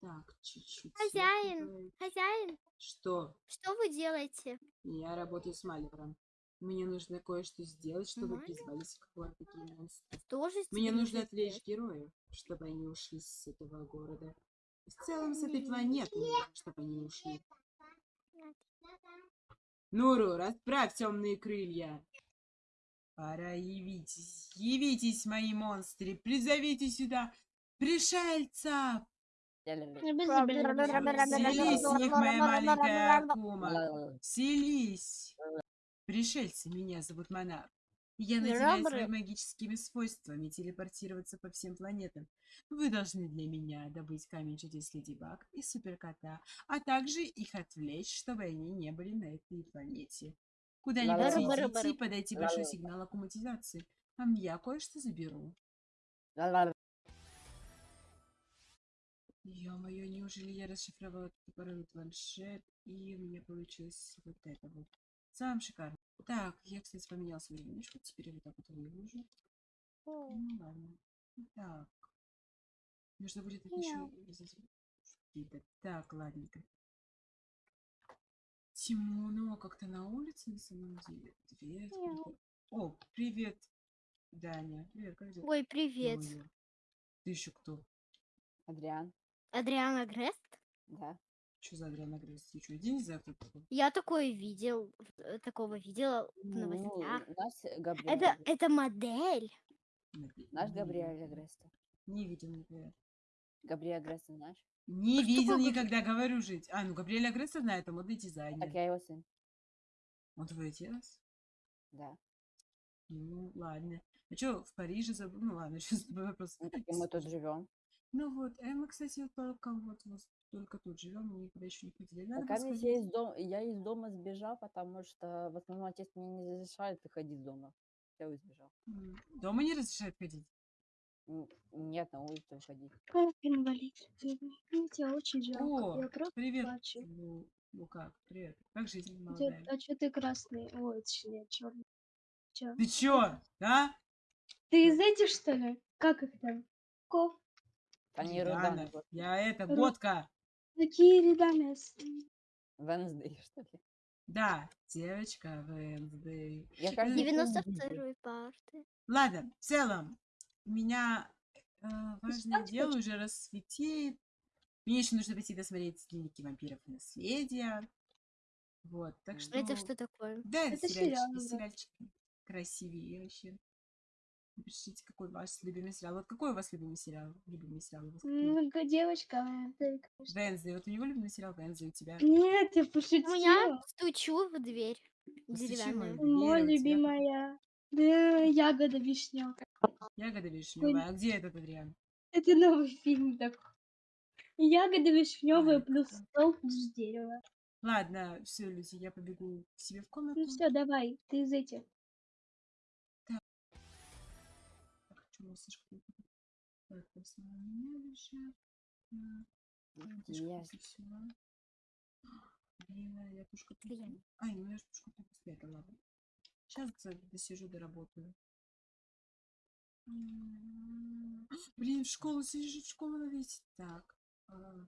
Так, чуть-чуть. Хозяин, хозяин, Что? что вы делаете? Я работаю с Маливром. Мне нужно кое-что сделать, чтобы Маливр? призвались к такие монстры. Тоже Мне нужно отвлечь героев, чтобы они ушли с этого города. В целом, с этой планеты, чтобы они ушли. Нуру, расправь темные крылья. Пора явитесь. Явитесь, мои монстры. Призовите сюда пришельцев. Вселись в них, моя маленькая Акума. Вселись. Пришельцы, меня зовут Монарх. Я наделяю своими магическими свойствами телепортироваться по всем планетам. Вы должны для меня добыть камень чудес Леди Баг и Суперкота, а также их отвлечь, чтобы они не были на этой планете. Куда-нибудь идите и подайте большой сигнал аккуматизации. А я кое-что заберу. Ё-моё, неужели я расшифровала этот пароль планшет, и у меня получилось вот это вот. Сам шикарно. Так, я, кстати, поменяла свою менюшку, теперь я вот так вот выложу. Ну ладно. Так. Нужно будет это еще какие-то. Так, ладненько. Темно как-то на улице на самом деле. Дверь открыта. О, привет, Даня. Привет, как дела? Ой, привет. Ё-моё. Ты еще кто? Адриан, Адриана Грест? да. Что за Адриана Грейс? Ты что, кто такой? Я такое видел, э, такого видела в Ну, новостях. наш Габриэль. Это, это модель. Наш Габриэль видел. Агреста. Не видел никогда. Габриэль Агреста знаешь? Не А видел такое никогда, говорю жить. А, ну Габриэль Агресса знает, это модный дизайнер. Так я его сын. Он твой отец? Да. Ну, ладно. А что, в Париже забыл? Ну, ладно, сейчас вопрос. Ну, мы тут живем. Ну вот, э, мы, кстати, только вот, вот только тут живем, мы никуда еще не ходили. Надо Пока бы я сходить. из, дом, я из дома сбежал, потому что в основном отец мне не разрешает выходить из дома. Я сбежал. М, Дома не разрешают ходить? Нет, на улицу выходить. Как инвалид? Мне тебя очень жалко. О, Я просто привет. плачу. Ну, ну как, привет. Как жизнь, молодая? а что ты красный? Ой, точнее, черный. Чё? Ты чё, а? Ты из этих, что ли? Как их там? Ков? Они Руданы. вот. Я это, Ру- Годка. Какие рядами? Венсдей, что ли? Да, девочка Вэнсдей. Я каждый день вижу. 92 парты. Ладно, в целом, у меня э, важное дело хочешь? уже рассветеет. Мне еще нужно пойти досмотреть дневники вампиров и наследия. Вот, так что... Это что такое? Да, это, Это сериальчики, сериальчики. Красивее вообще. Напишите, какой ваш любимый сериал. Вот какой у вас любимый сериал? Любимый сериал у вас какие? Ну, ка- девочка. Вензи. Вот у него любимый сериал Вензи, у тебя? Нет, я пошутила. меня стучу в дверь в деревянную. Мой любимая. Да, ягода вишневка. Ягода вишневая. А где этот Адриан? Это новый фильм такой. Ягода вишневая Ай, плюс какой. стол плюс дерево. Ладно, все, люди, я побегу к себе в комнату. Ну все, давай, ты из этих. У меня лежит. Так, тушка Я- всего. Блин, а я Клиент. после- Ай, ну я же тушку только спрятала, ладно. Сейчас досижу, доработаю. М, Блин, в школу, сидишь, в школу надо идти. Так. а,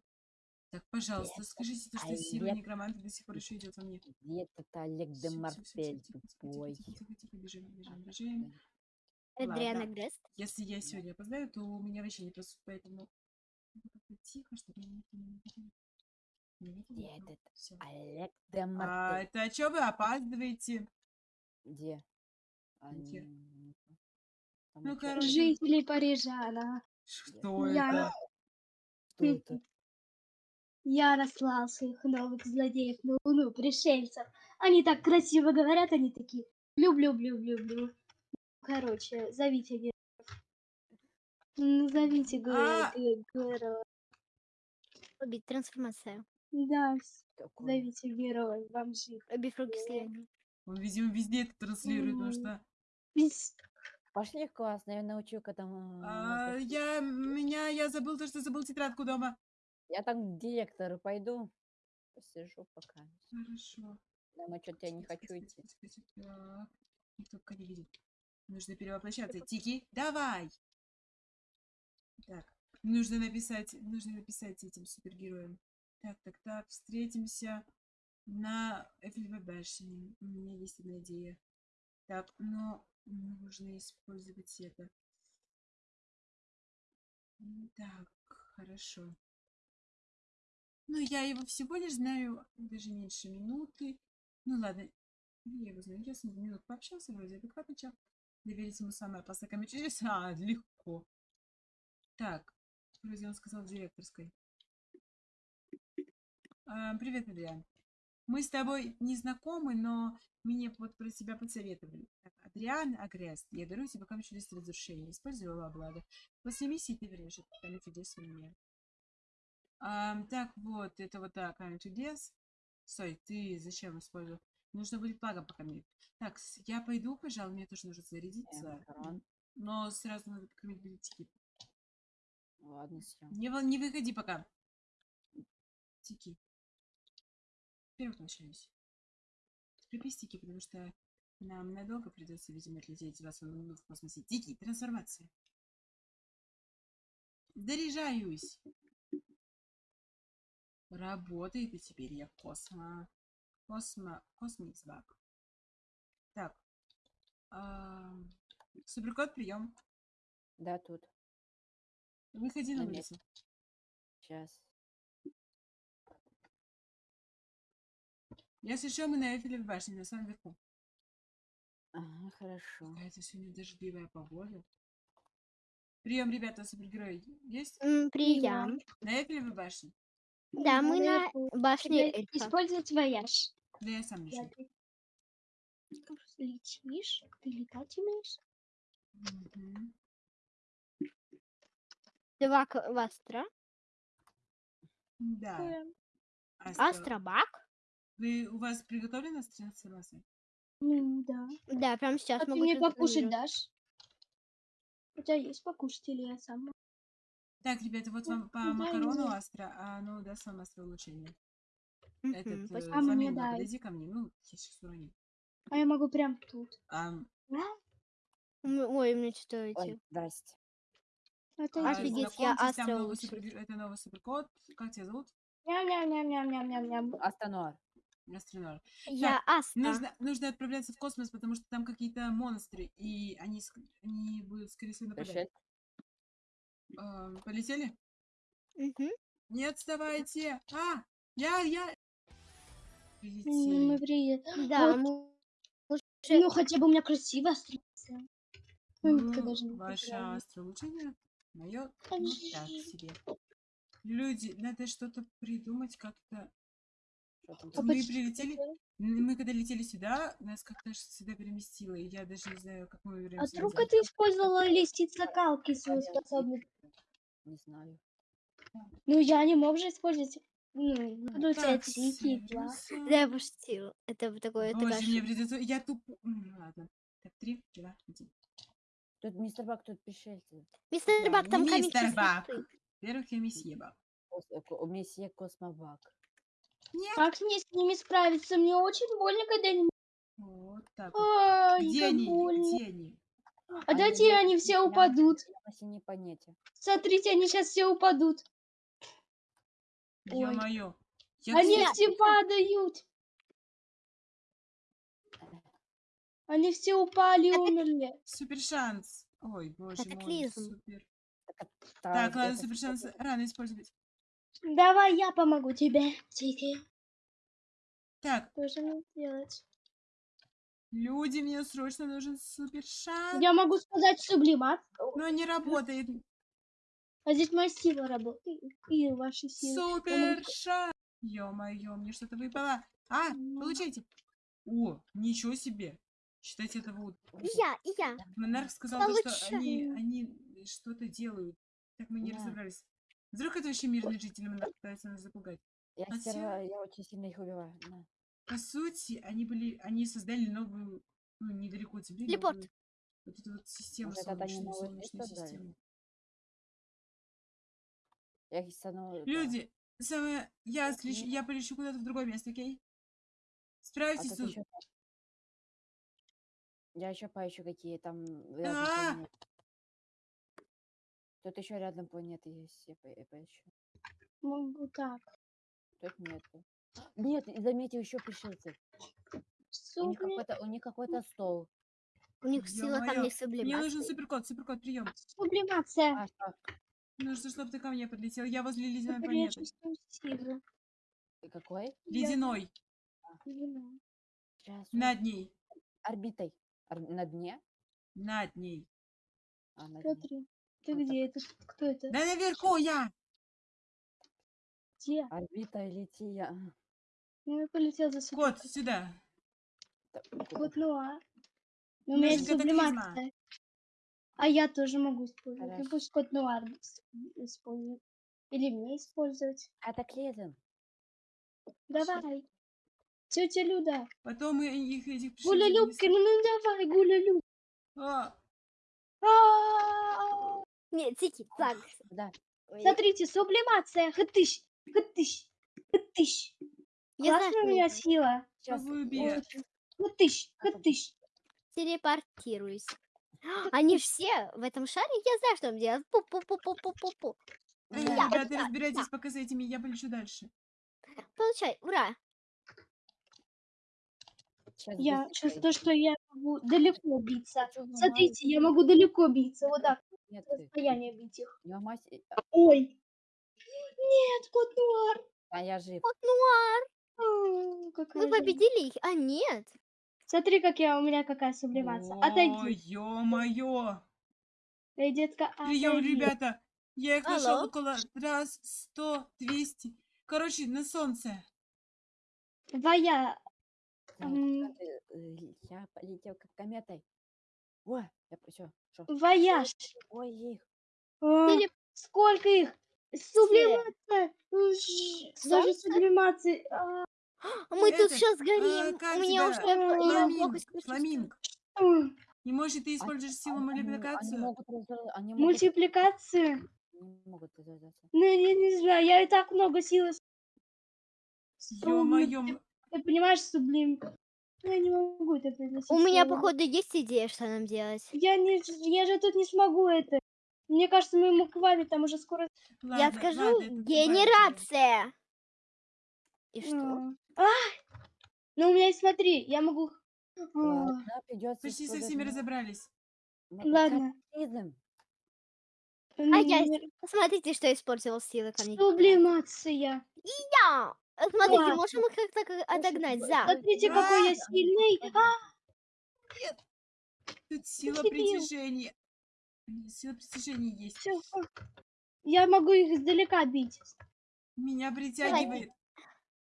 Так, пожалуйста, Привет, скажите, то, что Олег. сила некроманта до сих пор еще идет во мне. Где этот Олег де Мартель тихо, тихо, тупой? тихо, тихо, тихо, бежим, бежим, бежим. Адриана Ладно. Грест. Если я сегодня опоздаю, то у меня вообще не просут, поэтому тихо, чтобы меня никто не Где никого? этот. Олег де А, Мартель? это что вы опаздываете? Где? А, Где? Ну, короче, Жители Парижа, да. Что Я- это? Что это? Я наслал своих новых злодеев на Луну, пришельцев. Они так красиво говорят, они такие люблю-люблю-люблю. Короче, зовите героев. Ну, Зовите ге- А! Убить. Трансформация. Да, зовите героев, вам жить. Убив руки слияния. Он, видимо, везде это транслирует, потому что... Пошли в класс, я научу к этому. а, я, меня, я забыл то, что забыл тетрадку дома. Я там к директору пойду. Посижу пока. Хорошо. Дома что-то я не хочу идти. Так, Никто пока не видит. Нужно перевоплощаться. Тики, давай! Так, Нужно написать, нужно написать этим супергероям. Так, так, так, встретимся на Эйфелевой башне. У меня есть одна идея. Так, но нужно использовать это. Так, хорошо. Ну, я его всего лишь знаю даже меньше минуты. Ну, ладно, я его знаю. Я с ним минут пообщался, вроде адекватный чел. Доверить ему самое опасное чудес. А, легко. Так, вроде он сказал в директорской. А, привет, Адриан. Мы с тобой не знакомы, но мне вот про тебя посоветовали. Так, Адриан Агрест, я дарую тебе камень чудес разрушения. Использовала благо. После миссии ты этот камень чудес мне. Ам, так, вот, это вот так, камень чудес. Стой, ты зачем использовал? Нужно будет благо пока мне. Так, я пойду, пожалуй, мне тоже нужно зарядиться. Эм, Но сразу надо покормить билетики. Ладно, все. Не, не выходи пока. Тики. Теперь возвращаюсь. Припистики, потому что нам надолго придется, видимо, отлететь 20 минут в космосе. Тики, трансформация. Заряжаюсь. Работает, и теперь я космо... Космо... Космиксбак. Так. ам, Суперкот, прием. Да, тут. Выходи на улицу. Сейчас. Я слышал, мы на Эйфелевой башне, на самом верху. Ага, хорошо. Какая-то сегодня дождливая погода. Прием, ребята, супергерои. Есть? Прием. На Эйфелевой башне? Да, мы на башне эльфа. Использовать вояж. Да я сам лечу. Летишь, ты летать умеешь? Два к- в Астра. Да. Эм, Астра, Астробак. Вы, у вас приготовлена трансформация? Ну да. Да, прямо сейчас А ты мне покушать дашь? У тебя есть покушать или я сам? Так, ребята, вот вам по дай макарону мне. Астра, а оно даст вам Астра улучшение. Этот, э, мне Фламинго, дай. подойди ко мне. Ну, я сейчас уроню. А я могу прям тут. Ой, у меня что Ой, эти. здрасте. А, Офигеть, я Астра новый улучшил. супер- Это новый суперкот. Как тебя зовут? Ням-ням-ням-ням-ням-ням. Астронор. Астронор. Я Астра. Нужно, нужно отправляться в космос, потому что там какие-то монстры, и они будут, скорее всего, нападать. Ам, полетели? Мгм. Не отставайте! А! Я, я... Мы приедем. Да, Вот. мы Ну, хотя бы у меня красиво страница. Ну, Ну, потеряла. астролучение, мое, ну, так себе. Люди, надо что-то придумать как-то. А Мы почему прилетели, мы когда летели сюда, нас как-то сюда переместило, и я даже не знаю, как мы А вернемся вдруг назад. ты использовала лестница калки свою способность? Не знаю. Ну, я не могу же использовать. Ну, буду у тебя Так, тики. Северуса. Да, я пошутила. Это такое, Боже, мне придется... Я туп... Ладно. Так, три, два, один. Тут мистер Бак, тут пришельцы. Мистер Бак, там камень мистер Бак. Во-первых, я месье Бак. Месье Космобак. Нет. Как мне с ними справиться? Мне очень больно, когда они... Вот так вот. Ай, Где как они? больно. Где они? А дайте они все упадут. Синей планете. Смотрите, они сейчас все упадут. Ой. Ё-моё. Они кстати, все падают. Они все упали и умерли. Супер шанс. Ой, боже мой, Катаклизм. супер. Так, ладно, супер шанс рано использовать. Давай я помогу тебе, Тики. Так, Что же мне делать? люди, мне срочно нужен супер шанс. Я могу сказать сублимат. Но не работает. А здесь моя сила работает. И ваши силы. Супер шанс. Ё-моё, мне что-то выпало. А, Ну. получайте. О, ничего себе. Считайте это вот. И я, и я. Монарх сказал, то, что они, они что-то делают. Так мы не Да. разобрались. Вдруг это вообще мирные жители пытаются нас запугать. Я, А стерва- я очень сильно их убиваю. На. По сути, они были, они создали новую, ну, недалеко от Земли, Телепорт. новую вот эту вот систему, Может, солнечную, солнечную систему. Я стану... Люди, самое, я, Мгм. я полечу куда-то в другое место, окей? а Справитесь тут тут. ещё- Я еще поищу какие там... А! рядом планеты. Тут еще рядом планеты есть, я, по- я поищу. Могу так. Тут нету. Нет, и заметил еще пришельцев. У них какой-то, у них какой-то стол. У них сила там Ё-моё, не Мне нужен сублимация. суперкот, суперкот, прием. Сублимация. А, что? Нужно, чтобы ты ко мне подлетел. Я возле ледяной Теперь я планеты. И какой? Ледяной. Именно. Сейчас. Над ней. Орбитой. Ор- На дне? Над ней. А, на дне. Смотри. Ты Вот где? Это кто это? Да наверху я! Где? Орбита летия. Ну, я полетел за собой. Кот, сюда. Кот Нуар. Но у Ну, меня это есть сублимация. А я тоже могу использовать. Ну, пусть кот Нуар использует. Или мне использовать. Катаклизм. Давай. Тетя Люда. Потом мы их этих Гуля Любки, ну, ну давай, Гуля Люб. не- А, А-а-а. Нет, тики, так. Да. Смотрите, сублимация. Хатыщ. Хатыщ. Хатыщ. Классная у меня сила. Сейчас. Хатыщ. Хатыщ. Телепортируюсь. Они все в этом шаре, я знаю, что им делать. Пу-пу-пу-пу-пу-пу. Эй, Я- ребята, разбирайтесь пока с этими, я полечу дальше. Получай, ура. Я чувствую, что я могу далеко биться. Смотрите, я могу далеко биться. Вот так, Нет, ты. расстояние бить их. Не ломайся. Э, Ой. Нет, кот Нуар. А я жив. Вот нуар. А, какая Мы победили их, а нет. Смотри, как я, у меня какая сублимация. Ой, Отойди. ё-моё. Эй, детка, Прием, отойди. ребята. Я их нашел Алло. около раз, сто, двести. Короче, на солнце. Твоя. Так, М. э, э, Я полетел как кометой. О, я все. Вояж. Ой, их. А, Теле- Сколько их? Сублимация. Даже сублимации. А, А Мы тут сейчас горим. У меня уже Фламинг, И может ты используешь силу Они мультипликацию? Ну, я не знаю, я и так много силы. Ё-моё. Ты понимаешь, сублим. Я не могу это приносить. У меня, походу, есть идея, что нам делать. Я, не, я же тут не смогу это. Мне кажется, моему квами там уже скоро... Я Ладно, скажу, ладно, генерация. И что? М. А! Ну, у меня есть, смотри, я могу... Ладно, придется Почти со всеми разобрались. Ладно. А я Смотрите, что использовал силы ко мне. Сублимация. Я! Э, Смотрите, Ладно. можем их как-то как отогнать за. Смотрите, какой я сильный. А, Тут сила дебил. притяжения. Сила притяжения есть. всё. Я могу их издалека бить. Меня притягивает.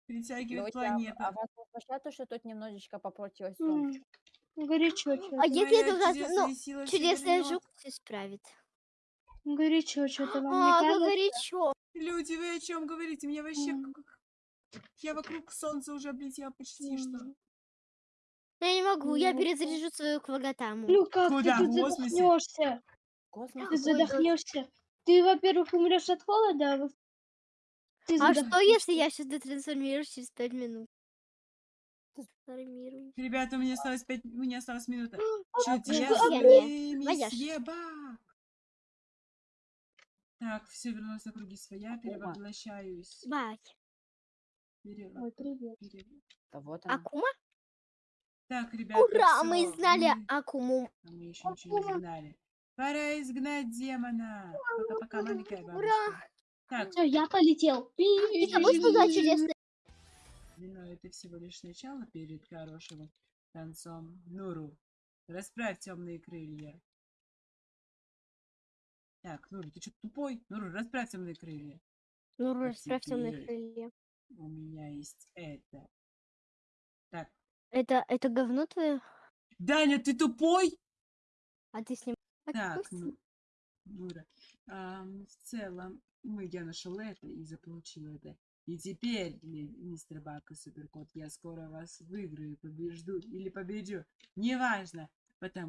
Притягивает а- планета. А вас не смущает то, что тут немножечко попортилось солнце? М, Горячо А что-то. если это ужасно, чудесная ну, сила чудесная жук все справит. Горячо что-то вам А, не как кажется? горячо. Люди, вы о чем говорите? Меня вообще... М. как- Я вокруг солнца уже облетела почти что. М. Я не могу, я Ну, перезаряжу свою квагатаму. Ну как Куда? ты тут задохнешься? Космос Ты задохнешься. Ты, во-первых, умрешь от холода, а во ты А что, если я сейчас детрансформируюсь через пять минут? Трансформируюсь. Ребята, у меня осталось пять... У меня осталась минута. Я Чудесный месье Бак. Так, все вернулось на круги своя, перевоплощаюсь. Бать. Перево- Ой, привет. перево- Да вот она. Акума? Так, ребята, Ура, мы всё, изгнали мы- Акуму. А мы еще ничего не изгнали. Пора изгнать демона. Пока-пока, маленькая бабушка. Ура! Так, Все, я полетел. И тобой сказала чудесная. но это всего лишь начало перед хорошим концом. Нуру, расправь темные крылья. Так, Нуру, ты что тупой? Нуру, расправь темные крылья. Ну, А расправь темные крылья. У меня есть это. Так. Это, это говно твое? Даня, ты тупой? А ты с ним... Так, ну, Нура. ам, в целом, мы, я нашел это и заполучил это. И теперь, ми- мистер Бак и Суперкот, я скоро вас выиграю, побежду или победю. Неважно, потому